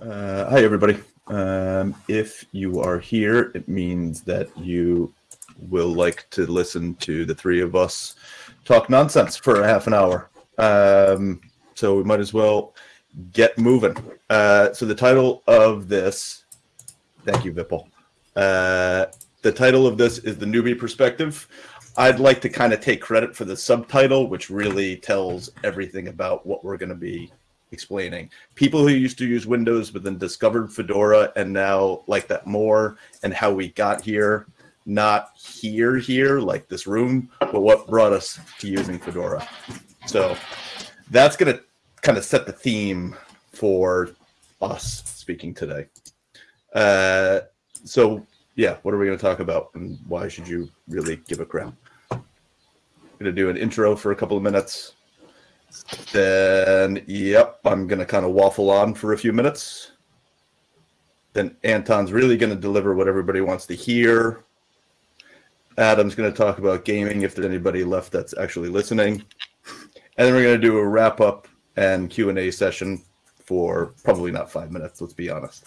Uh, hi, everybody. Um, if you are here, it means that you will like to listen to the three of us talk nonsense for a half an hour. Um, so we might as well get moving. Uh, so the title of this, thank you, Vipul. Uh, the title of this is the newbie perspective. I'd like to kind of take credit for the subtitle, which really tells everything about what we're going to be explaining. People who used to use Windows but then discovered Fedora and now like that more, and how we got here, not here, here, like this room, but what brought us to using Fedora. So that's going to kind of set the theme for us speaking today. Uh, so, yeah, what are we going to talk about and why should you really give a crap? going to do an intro for a couple of minutes. Then, yep, I'm going to kind of waffle on for a few minutes. Then Anton's really going to deliver what everybody wants to hear. Adam's going to talk about gaming if there's anybody left that's actually listening. And then we're going to do a wrap up and Q&A session for probably not five minutes, let's be honest.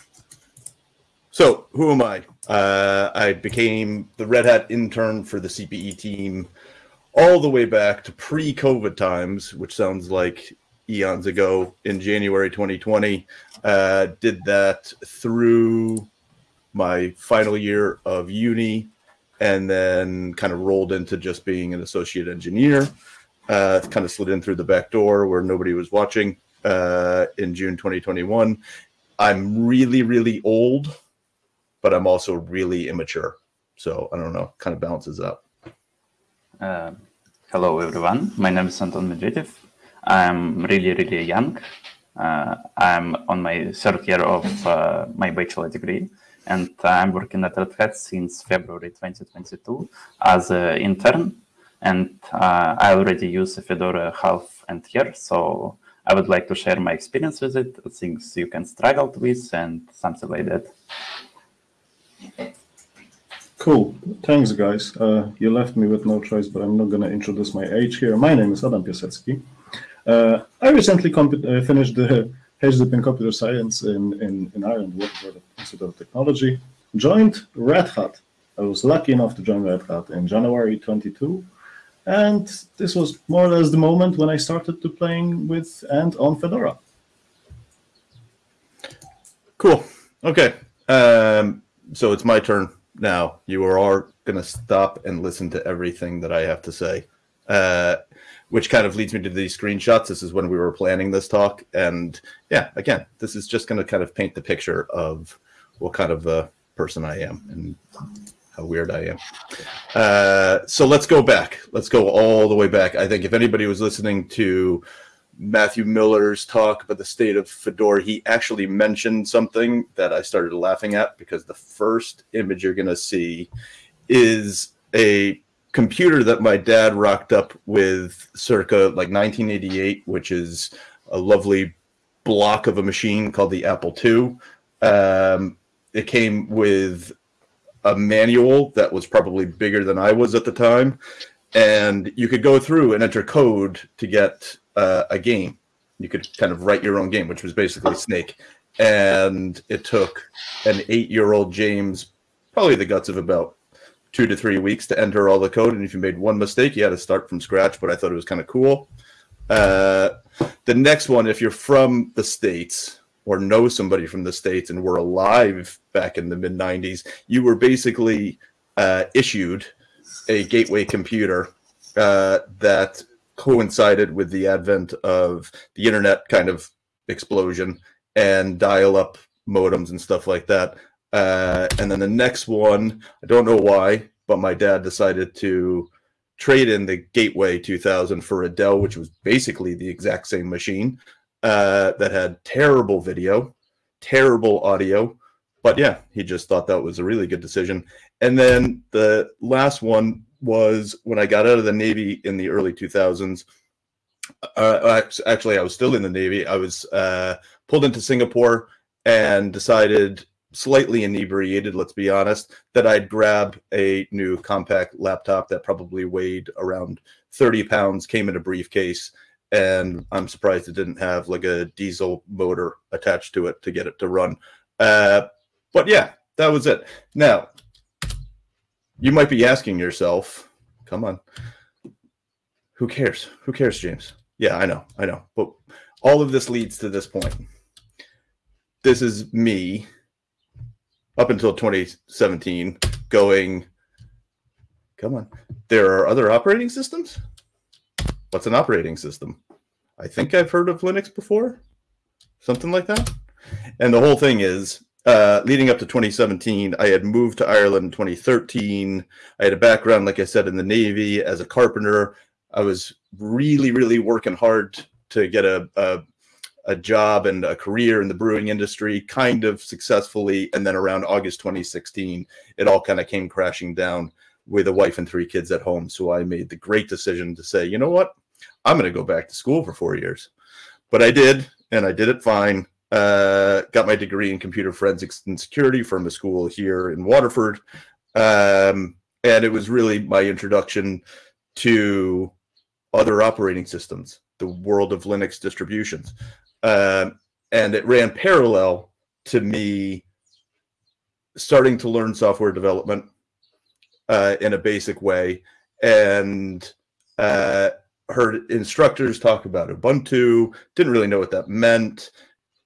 So, who am I? Uh, I became the Red Hat intern for the CPE team all the way back to pre-COVID times, which sounds like eons ago in January 2020. Uh, did that through my final year of uni and then kind of rolled into just being an associate engineer. Uh, kind of slid in through the back door where nobody was watching uh, in June 2021. I'm really, really old, but I'm also really immature. So I don't know, kind of balances out. Uh, hello, everyone. My name is Anton Medvedev. I'm really, really young. Uh, I'm on my third year of uh, my bachelor degree, and I'm working at Red Hat since February 2022 as an intern. And uh, I already use Fedora half and year, so I would like to share my experience with it, things you can struggle with, and something like that. Cool. Thanks, guys. Uh, you left me with no choice, but I'm not going to introduce my age here. My name is Adam Piasecki. Uh, I recently uh, finished the HDIP in computer science in, in, in Ireland, for Institute of Technology. Joined Red Hat. I was lucky enough to join Red Hat in January 22. And this was more or less the moment when I started to playing with and on Fedora. Cool. Okay. Um, so it's my turn now. You are going to stop and listen to everything that I have to say, uh, which kind of leads me to these screenshots. This is when we were planning this talk. And yeah, again, this is just going to kind of paint the picture of what kind of a person I am and how weird I am. Uh, so let's go back. Let's go all the way back. I think if anybody was listening to Matthew Miller's talk about the state of Fedora, he actually mentioned something that I started laughing at because the first image you're going to see is a computer that my dad rocked up with circa like 1988, which is a lovely block of a machine called the Apple II. Um, it came with a manual that was probably bigger than I was at the time. And you could go through and enter code to get uh, a game. You could kind of write your own game, which was basically Snake. And it took an eight year old James probably the guts of about two to three weeks to enter all the code. And if you made one mistake, you had to start from scratch. But I thought it was kind of cool. Uh, the next one, if you're from the States, or know somebody from the states and were alive back in the mid 90s you were basically uh, issued a gateway computer uh, that coincided with the advent of the internet kind of explosion and dial up modems and stuff like that uh, and then the next one i don't know why but my dad decided to trade in the gateway 2000 for a dell which was basically the exact same machine uh, that had terrible video, terrible audio. But yeah, he just thought that was a really good decision. And then the last one was when I got out of the Navy in the early 2000s. Uh, actually, I was still in the Navy. I was uh, pulled into Singapore and decided, slightly inebriated, let's be honest, that I'd grab a new compact laptop that probably weighed around 30 pounds, came in a briefcase, and I'm surprised it didn't have like a diesel motor attached to it to get it to run. Uh, but yeah, that was it. Now, you might be asking yourself, come on, who cares? Who cares, James? Yeah, I know, I know. But all of this leads to this point. This is me up until 2017 going, come on, there are other operating systems? What's an operating system? I think I've heard of Linux before, something like that. And the whole thing is, uh, leading up to 2017, I had moved to Ireland in 2013. I had a background, like I said, in the Navy as a carpenter. I was really, really working hard to get a, a, a job and a career in the brewing industry, kind of successfully. And then around August 2016, it all kind of came crashing down with a wife and three kids at home. So I made the great decision to say, you know what? I'm going to go back to school for four years. But I did, and I did it fine. Uh, got my degree in computer forensics and security from a school here in Waterford. Um, and it was really my introduction to other operating systems, the world of Linux distributions. Um, and it ran parallel to me starting to learn software development uh, in a basic way and uh, heard instructors talk about Ubuntu, didn't really know what that meant.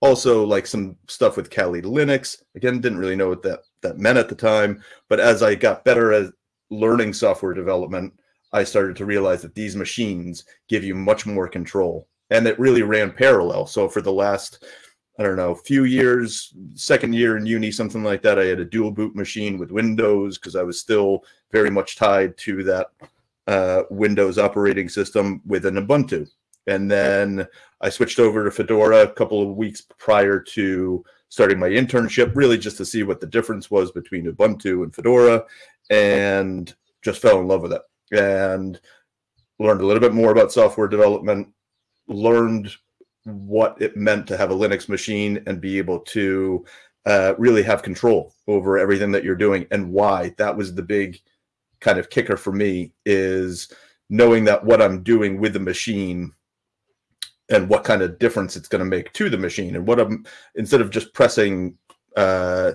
Also, like some stuff with Kali Linux. Again, didn't really know what that, that meant at the time. But as I got better at learning software development, I started to realize that these machines give you much more control. And it really ran parallel. So for the last I don't know, few years, second year in uni, something like that. I had a dual boot machine with Windows because I was still very much tied to that uh, Windows operating system with an Ubuntu. And then I switched over to Fedora a couple of weeks prior to starting my internship, really just to see what the difference was between Ubuntu and Fedora, and just fell in love with it. And learned a little bit more about software development, learned what it meant to have a Linux machine and be able to uh, really have control over everything that you're doing and why. That was the big kind of kicker for me is knowing that what I'm doing with the machine and what kind of difference it's going to make to the machine and what I'm instead of just pressing uh,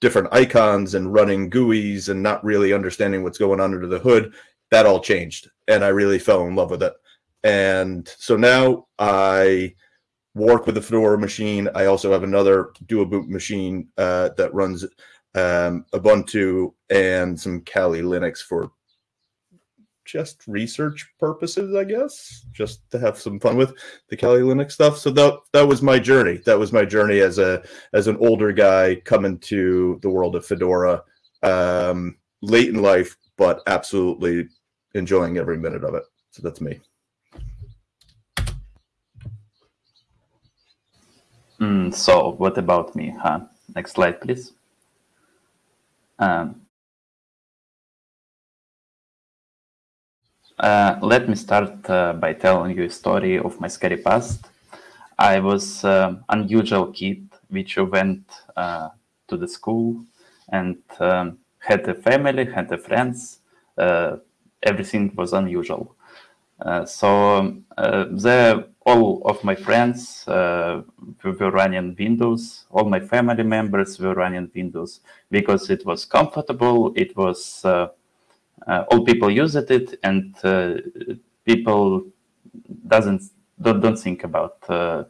different icons and running GUIs and not really understanding what's going on under the hood, that all changed and I really fell in love with it. And so now I work with the Fedora machine. I also have another dual boot machine uh, that runs um, Ubuntu and some Kali Linux for just research purposes, I guess, just to have some fun with the Kali Linux stuff. So that that was my journey. That was my journey as a as an older guy coming to the world of Fedora um, late in life, but absolutely enjoying every minute of it. So that's me. Mm, so what about me, huh? Next slide, please. Um, uh, let me start uh, by telling you a story of my scary past. I was uh, unusual kid which went uh, to the school and um, had a family, had a friends. Uh, everything was unusual. Uh, so um, the all of my friends were running Windows. All my family members were running Windows because it was comfortable. It was all people used it, and uh, people doesn't don't, don't think about uh,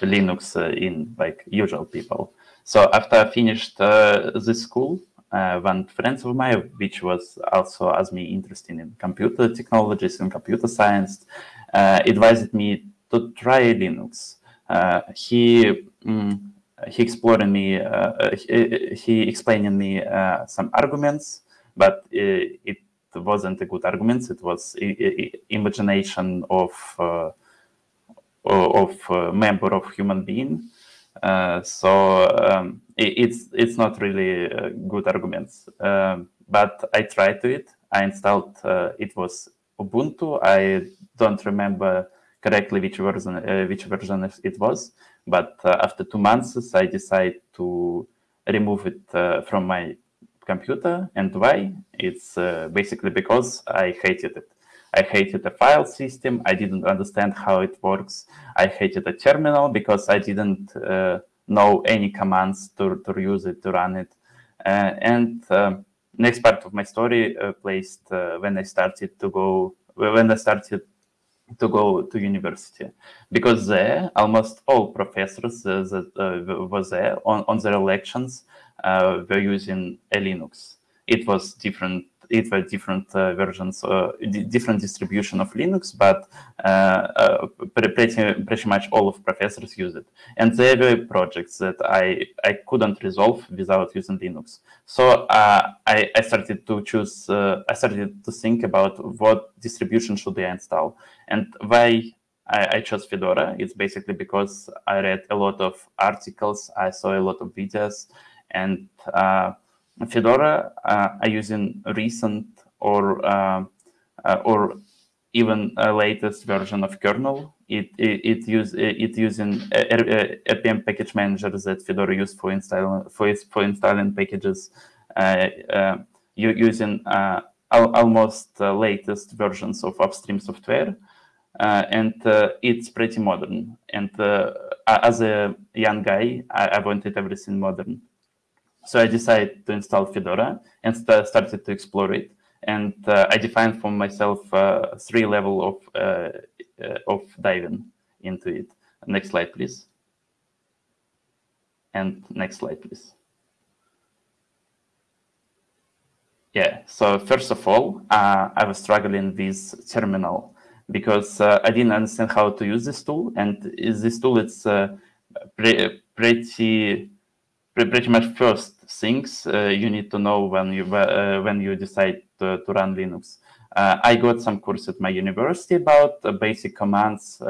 Linux uh, in like usual people. So after I finished the school, one friend of mine, which was also as me interested in computer technologies and computer science, advised me to try Linux. Uh, he um, he exploring me, uh, he, he explaining me uh, some arguments, but it wasn't a good arguments. It was imagination of of a member of human being. Uh, so um, it, it's it's not really uh, good arguments. Um, but I tried to it. I installed. Uh, it was Ubuntu. I don't remember correctly which version uh, which version it was. But uh, after two months, I decided to remove it uh, from my computer. And why? It's basically because I hated it. I hated the file system. I didn't understand how it works. I hated the terminal because I didn't uh, know any commands to, to use it, to run it. Uh, and um, next part of my story uh, placed uh, when I started to go, when I started to go to university because there almost all professors uh, that uh, was there on, on their lections uh, were using a Linux. It was different it were different uh, versions, uh, different distribution of Linux, but uh, pretty, pretty much all of professors use it. And there were projects that I, I couldn't resolve without using Linux. So I, I started to choose, I started to think about what distribution should I install and why I, I, chose Fedora. It's basically because I read a lot of articles, I saw a lot of videos, and Fedora uh, are using recent or uh, uh, or even a latest version of kernel. It it, it use it using RPM package manager that Fedora used for installing for for installing packages. you using al almost latest versions of upstream software. Uh, and uh, it's pretty modern. And uh, as a young guy, I, I, wanted everything modern. So I decided to install Fedora and st started to explore it. And uh, I defined for myself uh, three level of uh, uh of diving into it. Next slide, please. And next slide, please. Yeah, so first of all, uh, I was struggling with terminal because I didn't understand how to use this tool. And this tool, it's pre pretty pretty much first things uh, you need to know when you uh, when you decide to, to run Linux. Uh, I got some course at my university about basic commands,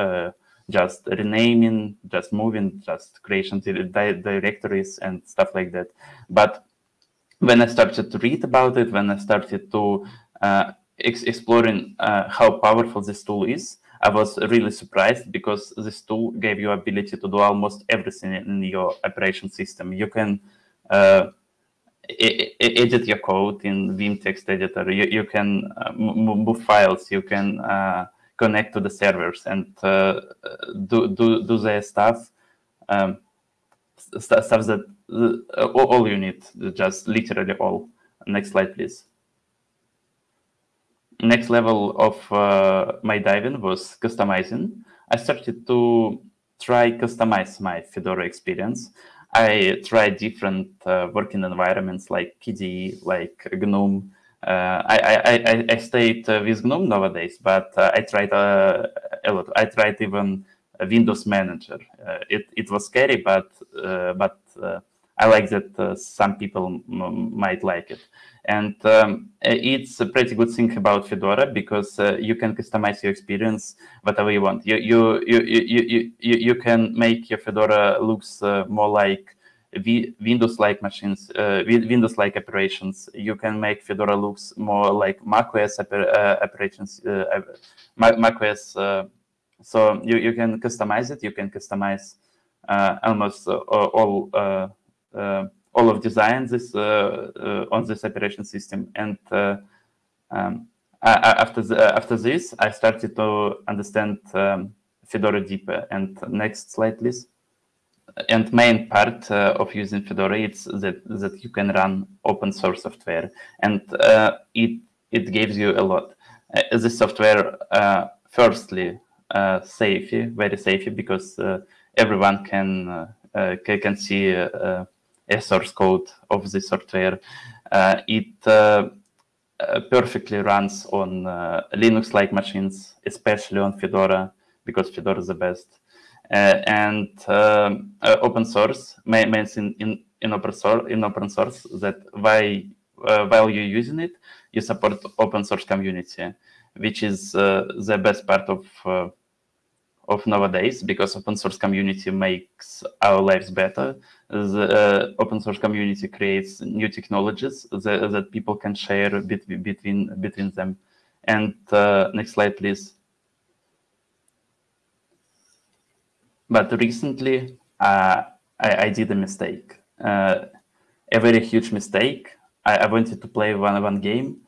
just renaming, just moving, just creation di directories and stuff like that. But when I started to read about it, when I started to uh, ex exploring uh, how powerful this tool is, I was really surprised because this tool gave you ability to do almost everything in your operation system. You can edit your code in Vim text editor. You, you can uh, move files. You can uh, connect to the servers and uh, do, do, do their stuff. Um, stuff that uh, all you need, just literally all. Next slide, please next level of uh, my diving was customizing. I started to try customize my Fedora experience. I tried different uh, working environments like KDE, like GNOME. Uh, I, I, I, stayed uh, with GNOME nowadays, but uh, I tried uh, a lot. I tried even Windows Manager. it, it was scary, but but I like that some people might like it. And um, it's a pretty good thing about Fedora because uh, you can customize your experience whatever you want. You you you you you, you can make your Fedora looks uh, more like Windows-like machines, uh, Windows-like operations. You can make Fedora looks more like macOS uh, operations, uh, macOS. Uh, so you you can customize it. You can customize almost all all of design this uh, uh, on this operation system. And uh, um, after the, after this, I started to understand um, Fedora deeper. And next slide, please. And main part of using Fedora is that that you can run open source software, and it it gives you a lot. Uh, the software, uh, firstly, uh, safe, very safe, because everyone can can see a source code of the software. Uh, it uh, uh, perfectly runs on uh, Linux-like machines, especially on Fedora, because Fedora is the best. Uh, and uh, open source means in, in, in, open source, in open source that while, while you're using it, you support open source community, which is the best part of of nowadays because open source community makes our lives better. The open source community creates new technologies that, that people can share bit, between between them. And uh, next slide, please. But recently, uh, I, I, did a mistake, uh, a very huge mistake. I, I, wanted to play one one game,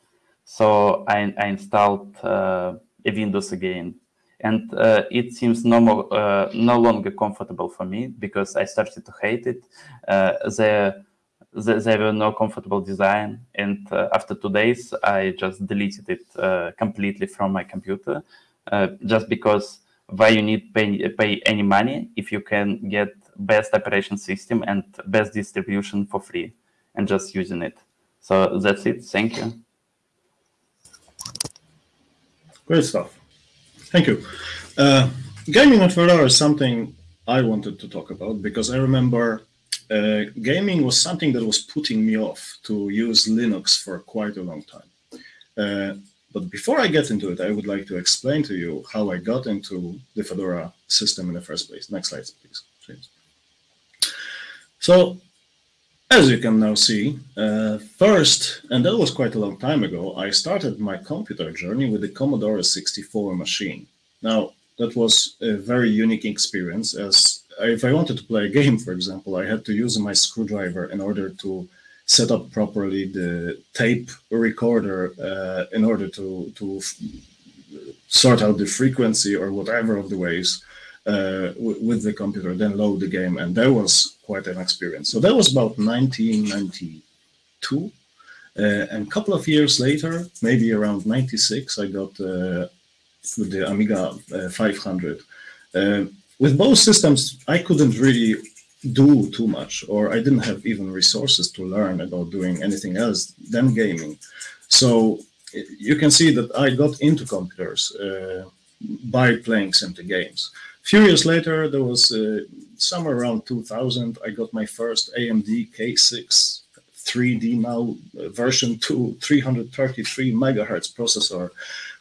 so I, I installed uh, a Windows again. And uh, it seems no, more, uh, no longer comfortable for me because I started to hate it. Uh, there, there, were no comfortable design. And uh, after two days, I just deleted it uh, completely from my computer just because why you need pay, pay any money if you can get best operation system and best distribution for free and just using it. So that's it. Thank you. Great stuff. Thank you. Uh, gaming on Fedora is something I wanted to talk about because I remember uh, gaming was something that was putting me off to use Linux for quite a long time. Uh, but before I get into it, I would like to explain to you how I got into the Fedora system in the first place. Next slide, please. James. So, as you can now see, uh, first, and that was quite a long time ago, I started my computer journey with the Commodore 64 machine. Now, that was a very unique experience as if I wanted to play a game, for example, I had to use my screwdriver in order to set up properly the tape recorder uh, in order to, to sort out the frequency or whatever of the uh, with the computer, then load the game. And that was quite an experience. So that was about 1992. Uh, and a couple of years later, maybe around 96, I got uh, the Amiga uh, 500. Uh, with both systems, I couldn't really do too much, or I didn't have even resources to learn about doing anything else than gaming. So you can see that I got into computers uh, by playing simply games. Few years later, there was uh, somewhere around 2000, I got my first AMD K6 3D now version 2 333 megahertz processor,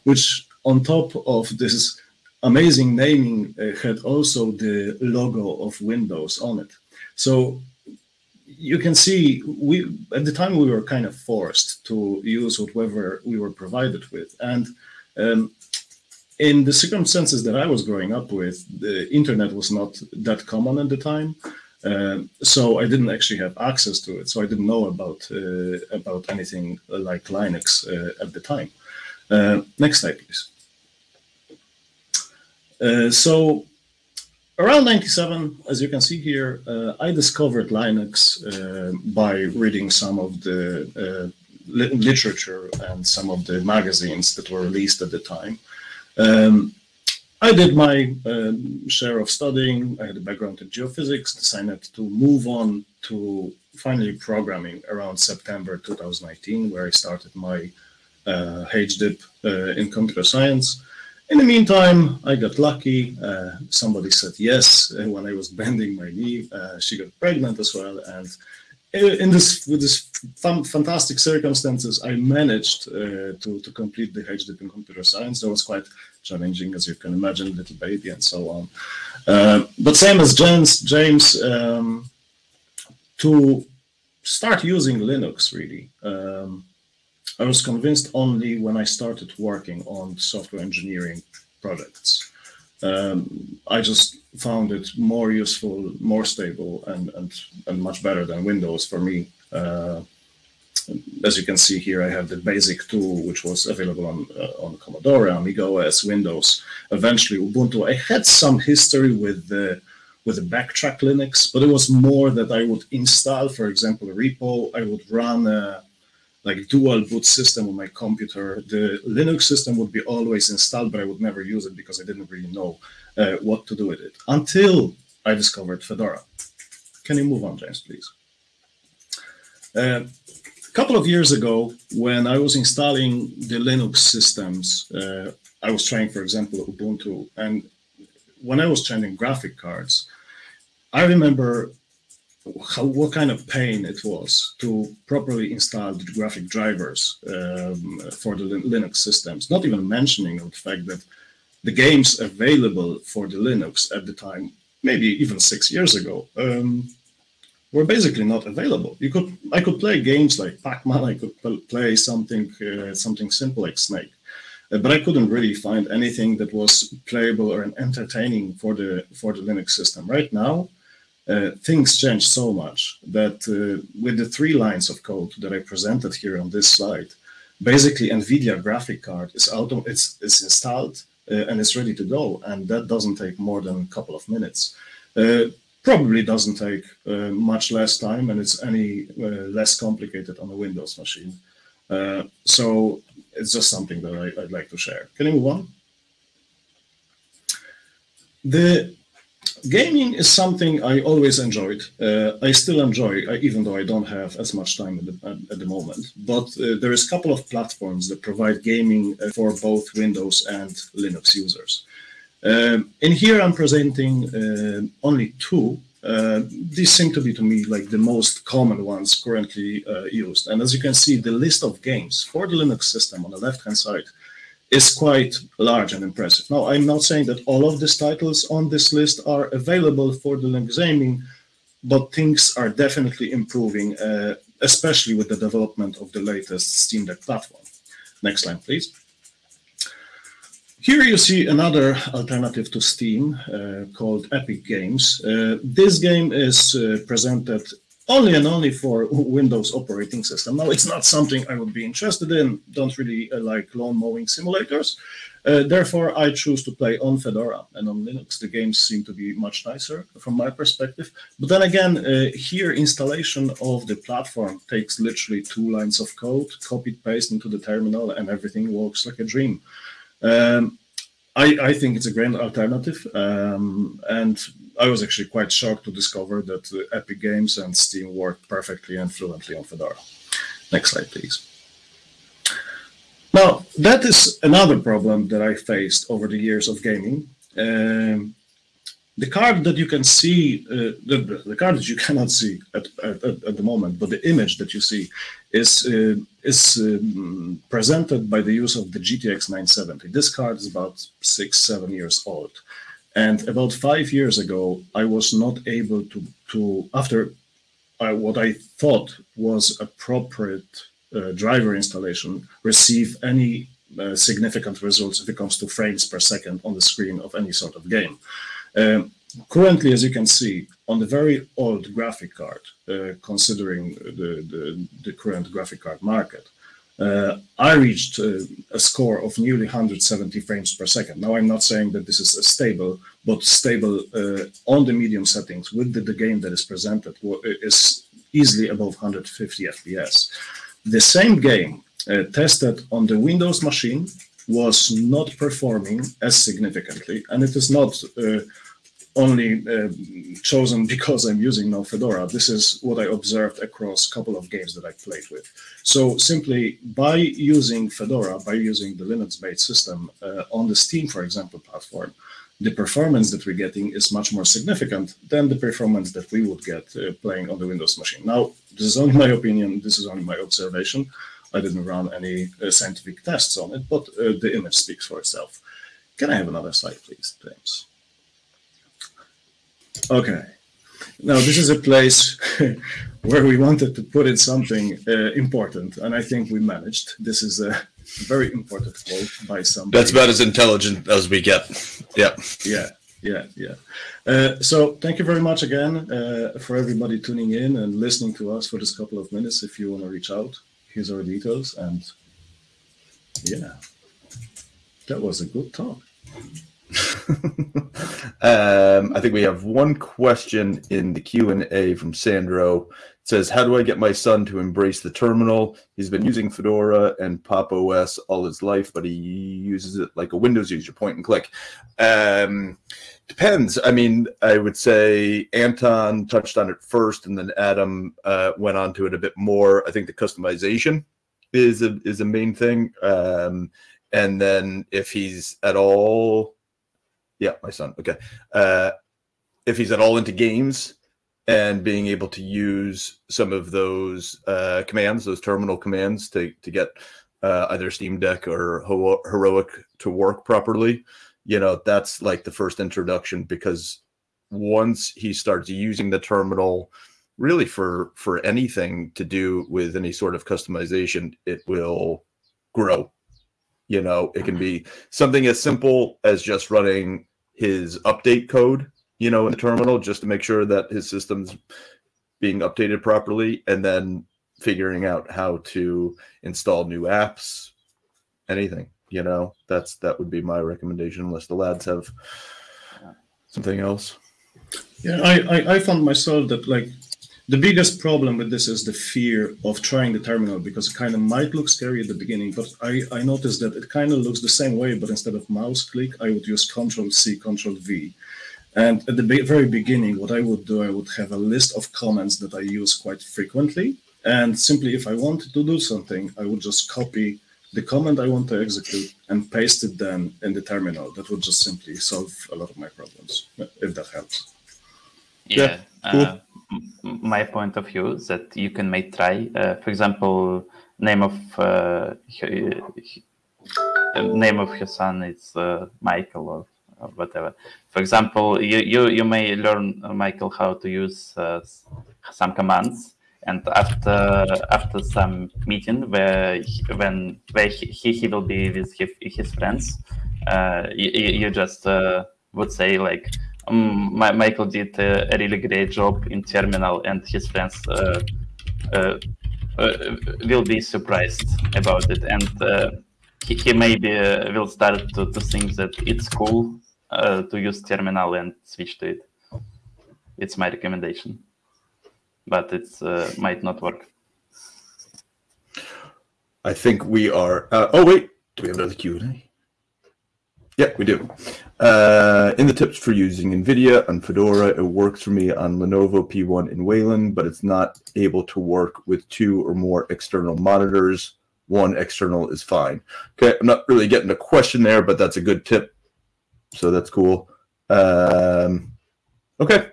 which on top of this amazing naming uh, had also the logo of Windows on it. So you can see we at the time we were kind of forced to use whatever we were provided with. And um, in the circumstances that I was growing up with, the internet was not that common at the time. Uh, so I didn't actually have access to it. So I didn't know about uh, about anything like Linux uh, at the time. Uh, next slide, please. Uh, so around 97, as you can see here, uh, I discovered Linux by reading some of the li literature and some of the magazines that were released at the time. Um, I did my um, share of studying. I had a background in geophysics, decided to move on to finally programming around September 2019, where I started my uh, HDIP uh, in computer science. In the meantime, I got lucky. Uh, somebody said yes uh, when I was bending my knee. Uh, she got pregnant as well, and in this with this fantastic circumstances, I managed uh, to to complete the HDIP in computer science. That was quite challenging, as you can imagine, little baby and so on. Uh, but same as James, James, um, to start using Linux really. Um, I was convinced only when I started working on software engineering projects. Um, I just found it more useful, more stable, and and and much better than Windows for me. Uh, as you can see here, I have the basic tool, which was available on uh, on Commodore, Amiga OS, Windows, eventually Ubuntu. I had some history with the with the Backtrack Linux, but it was more that I would install, for example, a repo. I would run a, like dual boot system on my computer. The Linux system would be always installed, but I would never use it because I didn't really know uh, what to do with it until I discovered Fedora. Can you move on, James, please? Uh, a couple of years ago, when I was installing the Linux systems, uh, I was trying, for example, Ubuntu, and when I was changing graphic cards, I remember how, what kind of pain it was to properly install the graphic drivers um, for the Linux systems, not even mentioning the fact that the games available for the Linux at the time, maybe even six years ago, um, were basically not available. You could, I could play games like Pac-Man, I could play something, uh, something simple like Snake, uh, but I couldn't really find anything that was playable or entertaining for the for the Linux system. Right now, uh, things change so much that uh, with the three lines of code that I presented here on this slide, basically NVIDIA graphic card is auto, it's, it's installed uh, and it's ready to go. And that doesn't take more than a couple of minutes. Uh, probably doesn't take uh, much less time and it's any less complicated on a Windows machine. So it's just something that I, would like to share. Can you move on? The gaming is something I always enjoyed. Uh, I still enjoy, uh, even though I don't have as much time at the, at the moment. But uh, there is a couple of platforms that provide gaming uh, for both Windows and Linux users. Um, in here, I'm presenting uh, only two. Uh, these seem to be, to me, like the most common ones currently used. And as you can see, the list of games for the Linux system on the left-hand side is quite large and impressive. Now, I'm not saying that all of these titles on this list are available for the Linux but things are definitely improving, uh, especially with the development of the latest Steam Deck platform. Next slide, please. Here you see another alternative to Steam uh, called Epic Games. Uh, this game is uh, presented only and only for Windows operating system. Now, it's not something I would be interested in, don't really uh, like lawn mowing simulators. Uh, therefore, I choose to play on Fedora and on Linux. The games seem to be much nicer from my perspective. But then again, uh, here installation of the platform takes literally two lines of code, copy paste into the terminal, and everything works like a dream. Um, I, I, think it's a great alternative. Um, and I was actually quite shocked to discover that uh, Epic Games and Steam work perfectly and fluently on Fedora. Next slide, please. Now, that is another problem that I faced over the years of gaming. Um, the card that you can see, uh, the, the card that you cannot see at, at, at, the moment, but the image that you see is, uh, is um, presented by the use of the GTX 970. This card is about six, seven years old. And about five years ago, I was not able to, to after I, what I thought was appropriate uh, driver installation, receive any uh, significant results if it comes to frames per second on the screen of any sort of game. Um, currently, as you can see, on the very old graphic card, uh, considering the, the, the, current graphic card market, uh, I reached uh, a score of nearly 170 frames per second. Now, I'm not saying that this is stable, but stable uh, on the medium settings with the, the, game that is presented is easily above 150 FPS. The same game uh, tested on the Windows machine was not performing as significantly, and it is not uh, only uh, chosen because I'm using now Fedora. This is what I observed across a couple of games that I played with. So simply by using Fedora, by using the Linux-based system uh, on the Steam, for example, platform, the performance that we're getting is much more significant than the performance that we would get uh, playing on the Windows machine. Now, this is only my opinion, this is only my observation. I didn't run any uh, scientific tests on it, but uh, the image speaks for itself. Can I have another slide, please, James? Okay. Now, this is a place where we wanted to put in something uh, important, and I think we managed. This is a very important quote by somebody. That's about as intelligent as we get. Yeah. Yeah. Yeah, yeah. Uh, so thank you very much again uh, for everybody tuning in and listening to us for this couple of minutes. If you want to reach out, here's our details. And yeah, that was a good talk. um, I think we have one question in the Q and A from Sandro. It says, "How do I get my son to embrace the terminal? He's been using Fedora and Pop OS all his life, but he uses it like a Windows user, point and click." Um, depends. I mean, I would say Anton touched on it first, and then Adam uh, went on to it a bit more. I think the customization is a is a main thing. Um, and then if he's at all yeah, my son. Okay. Uh, if he's at all into games and being able to use some of those uh, commands, those terminal commands to, to get uh, either Steam Deck or Heroic to work properly, you know, that's like the first introduction because once he starts using the terminal really for for anything to do with any sort of customization, it will grow you know, it can be something as simple as just running his update code, you know, in the terminal just to make sure that his system's being updated properly. And then figuring out how to install new apps, anything. You know, that's that would be my recommendation. Unless the lads have something else. Yeah, I, I, I found myself that like the biggest problem with this is the fear of trying the terminal because it kind of might look scary at the beginning, but I, I noticed that it kind of looks the same way, but instead of mouse click, I would use Control C, Control V. And at the be- very beginning, what I would do, I would have a list of commands that I use quite frequently. And simply, if I wanted to do something, I would just copy the command I want to execute and paste it then in the terminal. That would just simply solve a lot of my problems, if that helps. Yeah. Yeah, cool. uh, m- my point of view that you can make try. Uh, for example, name of uh, uh, name of your son is uh, Michael or, or whatever. For example, you, you you may learn uh, Michael how to use uh, some commands, and after after some meeting where he, when where he, he will be with his, his friends, you, you just would say like um, Michael did uh, a really great job in terminal, and his friends uh, uh, will be surprised about it, and he, he maybe will start to, to think that it's cool to use terminal and switch to it. It's my recommendation, but it might not work. I think we are. Oh wait, do we have another Q and A? Yeah, we do. Uh, in the tips for using NVIDIA on Fedora, it works for me on Lenovo P1 in Wayland, but it's not able to work with two or more external monitors. One external is fine. Okay, I'm not really getting a question there, but that's a good tip. So that's cool. Um, okay,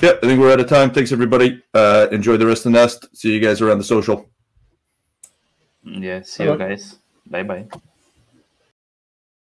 yeah, I think we're out of time. Thanks everybody. Uh, enjoy the rest of the nest. See you guys around the social. Yeah, see you guys. Bye bye.